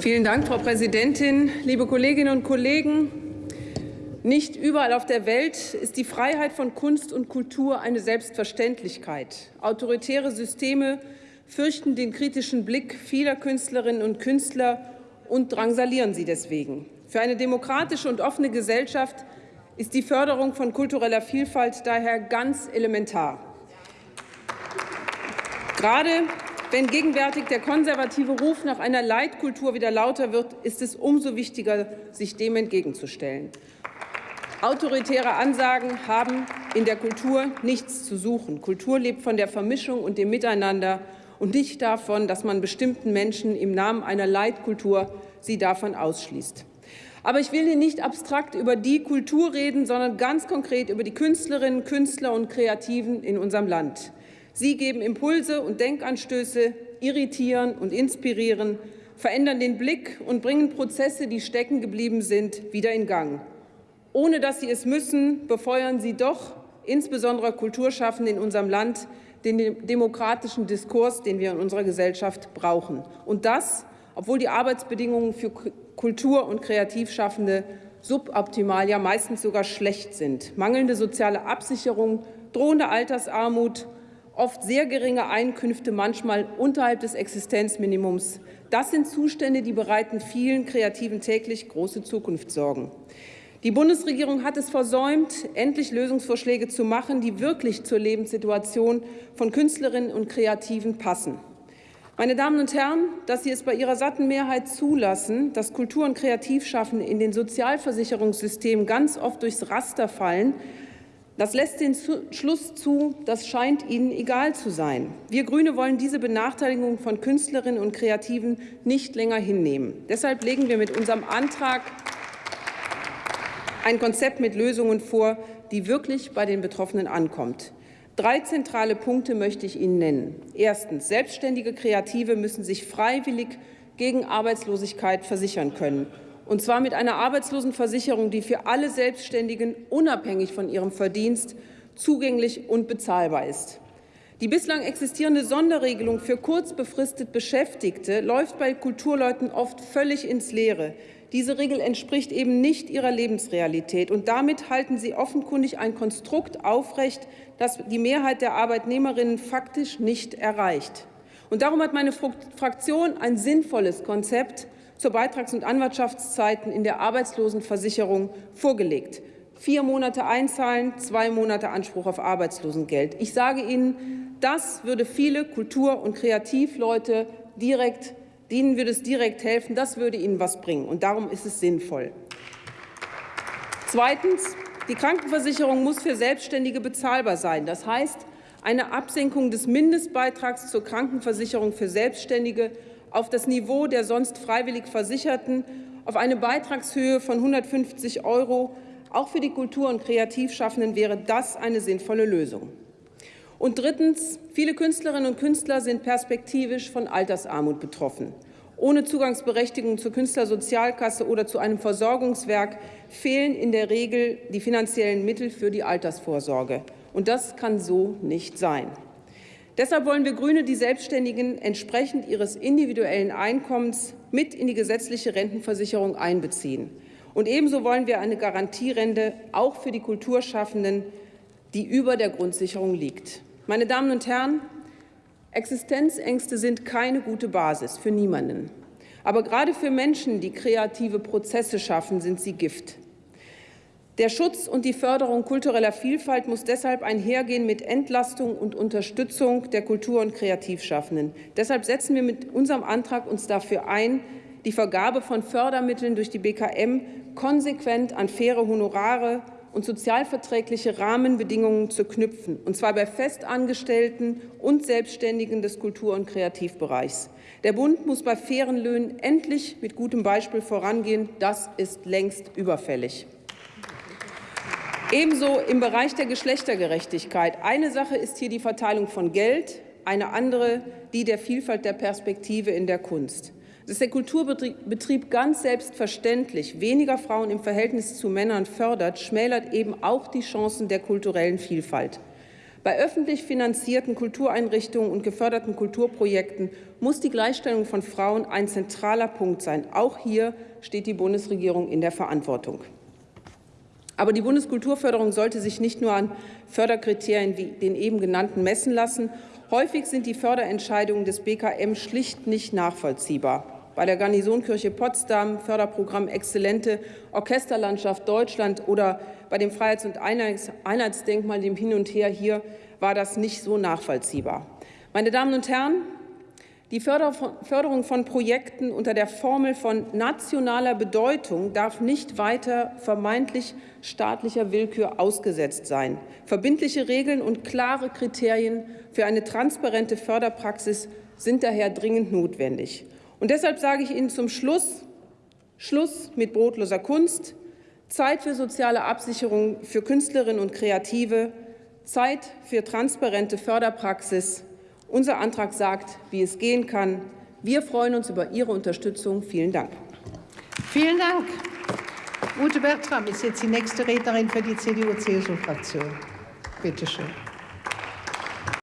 Vielen Dank, Frau Präsidentin, liebe Kolleginnen und Kollegen! Nicht überall auf der Welt ist die Freiheit von Kunst und Kultur eine Selbstverständlichkeit. Autoritäre Systeme fürchten den kritischen Blick vieler Künstlerinnen und Künstler und drangsalieren sie deswegen. Für eine demokratische und offene Gesellschaft ist die Förderung von kultureller Vielfalt daher ganz elementar. Gerade wenn gegenwärtig der konservative Ruf nach einer Leitkultur wieder lauter wird, ist es umso wichtiger, sich dem entgegenzustellen. Autoritäre Ansagen haben in der Kultur nichts zu suchen. Kultur lebt von der Vermischung und dem Miteinander und nicht davon, dass man bestimmten Menschen im Namen einer Leitkultur sie davon ausschließt. Aber ich will hier nicht abstrakt über die Kultur reden, sondern ganz konkret über die Künstlerinnen, Künstler und Kreativen in unserem Land. Sie geben Impulse und Denkanstöße, irritieren und inspirieren, verändern den Blick und bringen Prozesse, die stecken geblieben sind, wieder in Gang. Ohne dass sie es müssen, befeuern sie doch insbesondere Kulturschaffende in unserem Land den demokratischen Diskurs, den wir in unserer Gesellschaft brauchen. Und das, obwohl die Arbeitsbedingungen für Kultur- und Kreativschaffende suboptimal, ja meistens sogar schlecht sind. Mangelnde soziale Absicherung, drohende Altersarmut, oft sehr geringe Einkünfte, manchmal unterhalb des Existenzminimums. Das sind Zustände, die bereiten vielen Kreativen täglich große Zukunftssorgen. Die Bundesregierung hat es versäumt, endlich Lösungsvorschläge zu machen, die wirklich zur Lebenssituation von Künstlerinnen und Kreativen passen. Meine Damen und Herren, dass Sie es bei Ihrer satten Mehrheit zulassen, dass Kultur- und Kreativschaffende in den Sozialversicherungssystemen ganz oft durchs Raster fallen, das lässt den Schluss zu, das scheint Ihnen egal zu sein. Wir Grüne wollen diese Benachteiligung von Künstlerinnen und Kreativen nicht länger hinnehmen. Deshalb legen wir mit unserem Antrag ein Konzept mit Lösungen vor, die wirklich bei den Betroffenen ankommt. Drei zentrale Punkte möchte ich Ihnen nennen. Erstens. Selbstständige Kreative müssen sich freiwillig gegen Arbeitslosigkeit versichern können und zwar mit einer Arbeitslosenversicherung, die für alle Selbstständigen unabhängig von ihrem Verdienst zugänglich und bezahlbar ist. Die bislang existierende Sonderregelung für kurzbefristet Beschäftigte läuft bei Kulturleuten oft völlig ins Leere. Diese Regel entspricht eben nicht ihrer Lebensrealität, und damit halten sie offenkundig ein Konstrukt aufrecht, das die Mehrheit der Arbeitnehmerinnen faktisch nicht erreicht. Und darum hat meine Fraktion ein sinnvolles Konzept zur Beitrags- und Anwartschaftszeiten in der Arbeitslosenversicherung vorgelegt. Vier Monate einzahlen, zwei Monate Anspruch auf Arbeitslosengeld. Ich sage Ihnen, das würde viele Kultur- und Kreativleute direkt, denen würde es direkt helfen. Das würde ihnen was bringen. Und darum ist es sinnvoll. Zweitens. Die Krankenversicherung muss für Selbstständige bezahlbar sein. Das heißt, eine Absenkung des Mindestbeitrags zur Krankenversicherung für Selbstständige auf das Niveau der sonst freiwillig Versicherten, auf eine Beitragshöhe von 150 Euro. Auch für die Kultur- und Kreativschaffenden wäre das eine sinnvolle Lösung. Und drittens. Viele Künstlerinnen und Künstler sind perspektivisch von Altersarmut betroffen. Ohne Zugangsberechtigung zur Künstlersozialkasse oder zu einem Versorgungswerk fehlen in der Regel die finanziellen Mittel für die Altersvorsorge. Und das kann so nicht sein. Deshalb wollen wir Grüne die Selbstständigen entsprechend ihres individuellen Einkommens mit in die gesetzliche Rentenversicherung einbeziehen. Und ebenso wollen wir eine Garantierente auch für die Kulturschaffenden, die über der Grundsicherung liegt. Meine Damen und Herren, Existenzängste sind keine gute Basis für niemanden. Aber gerade für Menschen, die kreative Prozesse schaffen, sind sie Gift. Der Schutz und die Förderung kultureller Vielfalt muss deshalb einhergehen mit Entlastung und Unterstützung der Kultur- und Kreativschaffenden. Deshalb setzen wir mit unserem Antrag uns dafür ein, die Vergabe von Fördermitteln durch die BKM konsequent an faire Honorare und sozialverträgliche Rahmenbedingungen zu knüpfen, und zwar bei Festangestellten und Selbstständigen des Kultur- und Kreativbereichs. Der Bund muss bei fairen Löhnen endlich mit gutem Beispiel vorangehen. Das ist längst überfällig. Ebenso im Bereich der Geschlechtergerechtigkeit. Eine Sache ist hier die Verteilung von Geld, eine andere die der Vielfalt der Perspektive in der Kunst. Dass der Kulturbetrieb ganz selbstverständlich weniger Frauen im Verhältnis zu Männern fördert, schmälert eben auch die Chancen der kulturellen Vielfalt. Bei öffentlich finanzierten Kultureinrichtungen und geförderten Kulturprojekten muss die Gleichstellung von Frauen ein zentraler Punkt sein. Auch hier steht die Bundesregierung in der Verantwortung. Aber die Bundeskulturförderung sollte sich nicht nur an Förderkriterien wie den eben genannten messen lassen. Häufig sind die Förderentscheidungen des BKM schlicht nicht nachvollziehbar bei der Garnisonkirche Potsdam, Förderprogramm Exzellente Orchesterlandschaft Deutschland oder bei dem Freiheits- und Einheitsdenkmal, dem Hin und Her hier, war das nicht so nachvollziehbar. Meine Damen und Herren, die Förderung von Projekten unter der Formel von nationaler Bedeutung darf nicht weiter vermeintlich staatlicher Willkür ausgesetzt sein. Verbindliche Regeln und klare Kriterien für eine transparente Förderpraxis sind daher dringend notwendig. Und deshalb sage ich Ihnen zum Schluss, Schluss mit brotloser Kunst, Zeit für soziale Absicherung für Künstlerinnen und Kreative, Zeit für transparente Förderpraxis. Unser Antrag sagt, wie es gehen kann. Wir freuen uns über Ihre Unterstützung. Vielen Dank. Vielen Dank. Ute Bertram ist jetzt die nächste Rednerin für die CDU-CSU-Fraktion. Bitte schön.